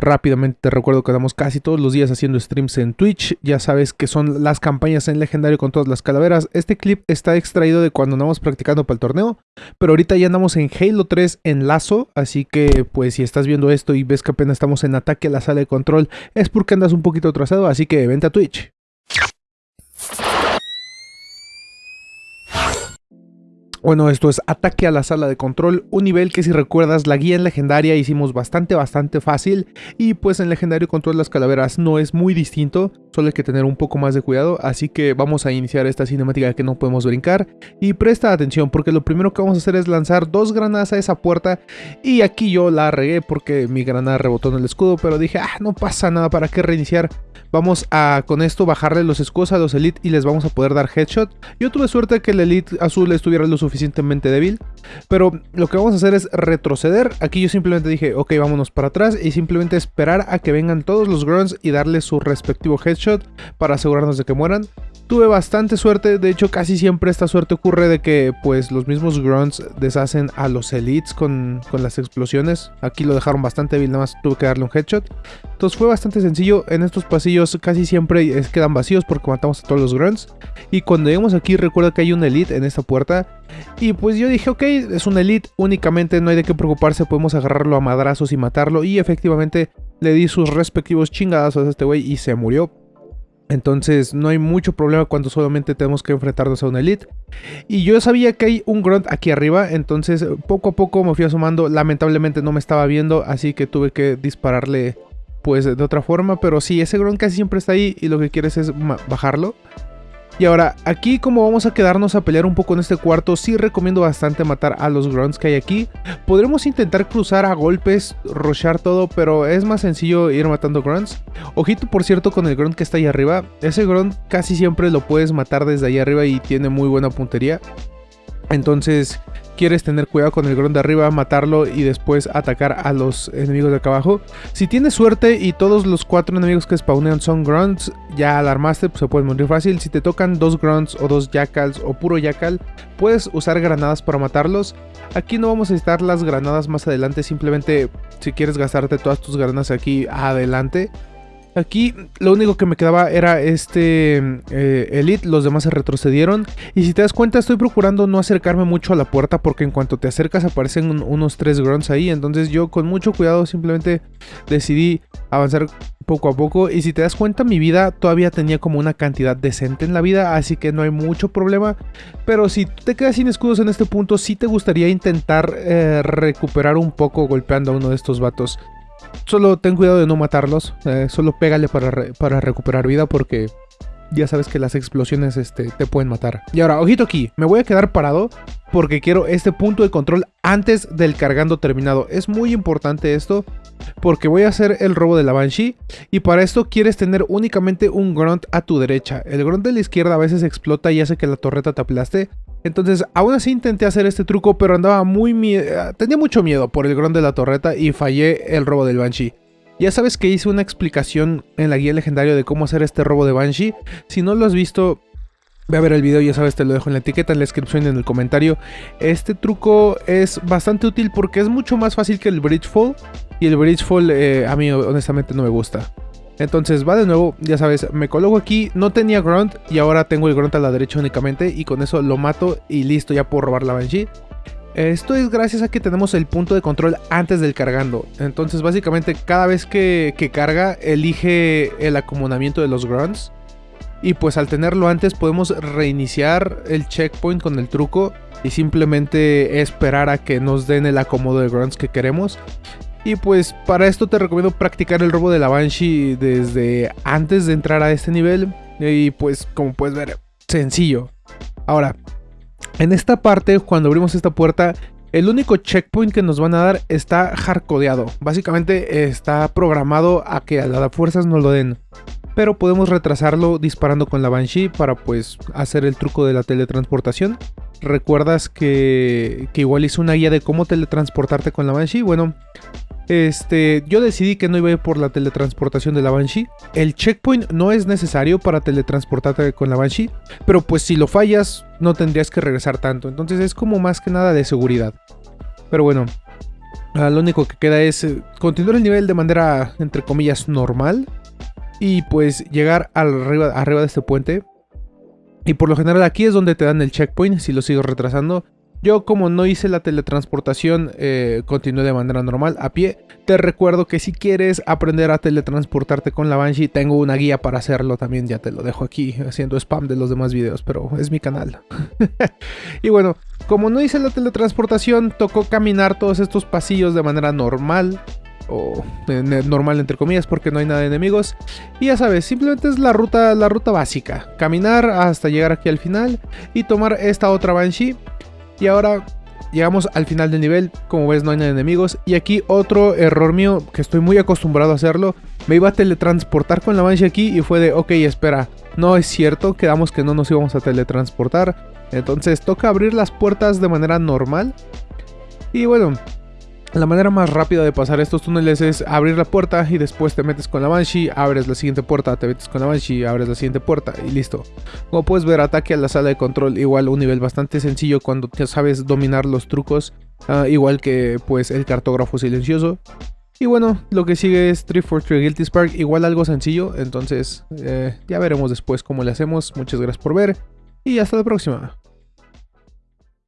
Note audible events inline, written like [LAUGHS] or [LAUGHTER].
Rápidamente te recuerdo que andamos casi todos los días haciendo streams en Twitch. Ya sabes que son las campañas en legendario con todas las calaveras. Este clip está extraído de cuando andamos practicando para el torneo. Pero ahorita ya andamos en Halo 3 en lazo. Así que pues si estás viendo esto y ves que apenas estamos en ataque a la sala de control. Es porque andas un poquito atrasado. Así que vente a Twitch. Bueno, esto es Ataque a la Sala de Control, un nivel que si recuerdas la guía en Legendaria hicimos bastante bastante fácil y pues en Legendario Control las calaveras no es muy distinto, solo hay que tener un poco más de cuidado, así que vamos a iniciar esta cinemática que no podemos brincar y presta atención porque lo primero que vamos a hacer es lanzar dos granadas a esa puerta y aquí yo la regué porque mi granada rebotó en el escudo, pero dije, ah, no pasa nada, ¿para qué reiniciar? Vamos a con esto bajarle los escudos a los Elite y les vamos a poder dar headshot. Yo tuve suerte que el Elite azul estuviera lo suficientemente débil, pero lo que vamos a hacer es retroceder. Aquí yo simplemente dije, ok, vámonos para atrás y simplemente esperar a que vengan todos los grunts y darles su respectivo headshot para asegurarnos de que mueran. Tuve bastante suerte, de hecho casi siempre esta suerte ocurre de que pues los mismos grunts deshacen a los elites con, con las explosiones. Aquí lo dejaron bastante débil, nada más tuve que darle un headshot. Entonces fue bastante sencillo, en estos pasillos casi siempre quedan vacíos porque matamos a todos los grunts. Y cuando llegamos aquí recuerda que hay un elite en esta puerta. Y pues yo dije, ok, es un elite, únicamente no hay de qué preocuparse, podemos agarrarlo a madrazos y matarlo. Y efectivamente le di sus respectivos chingadazos a este güey y se murió. Entonces no hay mucho problema cuando solamente tenemos que enfrentarnos a un elite. Y yo sabía que hay un grunt aquí arriba, entonces poco a poco me fui asomando. Lamentablemente no me estaba viendo, así que tuve que dispararle pues de otra forma. Pero sí, ese grunt casi siempre está ahí y lo que quieres es bajarlo. Y ahora, aquí como vamos a quedarnos a pelear un poco en este cuarto, sí recomiendo bastante matar a los grunts que hay aquí. Podremos intentar cruzar a golpes, rochar todo, pero es más sencillo ir matando grunts. Ojito por cierto con el grunt que está ahí arriba, ese grunt casi siempre lo puedes matar desde ahí arriba y tiene muy buena puntería. Entonces quieres tener cuidado con el grunt de arriba, matarlo y después atacar a los enemigos de acá abajo. Si tienes suerte y todos los cuatro enemigos que spawnean son grunts, ya alarmaste, pues se pueden morir fácil. Si te tocan dos grunts o dos jackals o puro jackal, puedes usar granadas para matarlos. Aquí no vamos a necesitar las granadas más adelante, simplemente si quieres gastarte todas tus granadas aquí adelante, Aquí lo único que me quedaba era este eh, Elite, los demás se retrocedieron. Y si te das cuenta estoy procurando no acercarme mucho a la puerta porque en cuanto te acercas aparecen unos tres grunts ahí. Entonces yo con mucho cuidado simplemente decidí avanzar poco a poco. Y si te das cuenta mi vida todavía tenía como una cantidad decente en la vida, así que no hay mucho problema. Pero si te quedas sin escudos en este punto, sí te gustaría intentar eh, recuperar un poco golpeando a uno de estos vatos. Solo ten cuidado de no matarlos. Eh, solo pégale para, para recuperar vida porque ya sabes que las explosiones este, te pueden matar. Y ahora, ojito aquí, me voy a quedar parado porque quiero este punto de control antes del cargando terminado. Es muy importante esto porque voy a hacer el robo de la Banshee y para esto quieres tener únicamente un grunt a tu derecha. El grunt de la izquierda a veces explota y hace que la torreta te aplaste. Entonces, aún así intenté hacer este truco, pero andaba muy miedo, tenía mucho miedo por el grunt de la torreta y fallé el robo del Banshee. Ya sabes que hice una explicación en la guía legendaria de cómo hacer este robo de Banshee. Si no lo has visto, Ve a ver el video, ya sabes, te lo dejo en la etiqueta, en la descripción y en el comentario. Este truco es bastante útil porque es mucho más fácil que el Bridge Fall. Y el Bridge Fall eh, a mí honestamente no me gusta. Entonces va de nuevo, ya sabes, me coloco aquí, no tenía grunt y ahora tengo el grunt a la derecha únicamente y con eso lo mato y listo, ya puedo robar la Banshee. Esto es gracias a que tenemos el punto de control antes del cargando. Entonces básicamente cada vez que, que carga elige el acomodamiento de los grunts. Y pues al tenerlo antes podemos reiniciar el checkpoint con el truco y simplemente esperar a que nos den el acomodo de grunts que queremos. Y pues para esto te recomiendo practicar el robo de la Banshee desde antes de entrar a este nivel. Y pues como puedes ver, sencillo. Ahora, en esta parte, cuando abrimos esta puerta, el único checkpoint que nos van a dar está hardcodeado. Básicamente está programado a que a las fuerzas nos lo den pero podemos retrasarlo disparando con la Banshee para pues hacer el truco de la teletransportación. ¿Recuerdas que, que igual hice una guía de cómo teletransportarte con la Banshee? Bueno, este, yo decidí que no iba por la teletransportación de la Banshee. El checkpoint no es necesario para teletransportarte con la Banshee, pero pues si lo fallas no tendrías que regresar tanto. Entonces es como más que nada de seguridad. Pero bueno, Ah, lo único que queda es eh, continuar el nivel de manera, entre comillas, normal. Y pues llegar arriba, arriba de este puente. Y por lo general aquí es donde te dan el checkpoint si lo sigo retrasando. Yo como no hice la teletransportación, eh, continué de manera normal, a pie. Te recuerdo que si quieres aprender a teletransportarte con la Banshee, tengo una guía para hacerlo también, ya te lo dejo aquí, haciendo spam de los demás videos, pero es mi canal. [LAUGHS] y bueno, como no hice la teletransportación, tocó caminar todos estos pasillos de manera normal, o normal entre comillas porque no hay nada de enemigos y ya sabes simplemente es la ruta la ruta básica caminar hasta llegar aquí al final y tomar esta otra banshee y ahora llegamos al final del nivel, como ves no hay nada de enemigos. Y aquí otro error mío, que estoy muy acostumbrado a hacerlo. Me iba a teletransportar con la Banshee aquí y fue de, ok, espera, no es cierto, quedamos que no nos íbamos a teletransportar. Entonces toca abrir las puertas de manera normal. Y bueno, la manera más rápida de pasar estos túneles es abrir la puerta y después te metes con la Banshee, abres la siguiente puerta, te metes con la Banshee, abres la siguiente puerta y listo. Como puedes ver, ataque a la sala de control, igual un nivel bastante sencillo cuando ya sabes dominar los trucos, ah, igual que pues el cartógrafo silencioso. Y bueno, lo que sigue es 343 Guilty Spark, igual algo sencillo, entonces eh, ya veremos después cómo le hacemos. Muchas gracias por ver y hasta la próxima.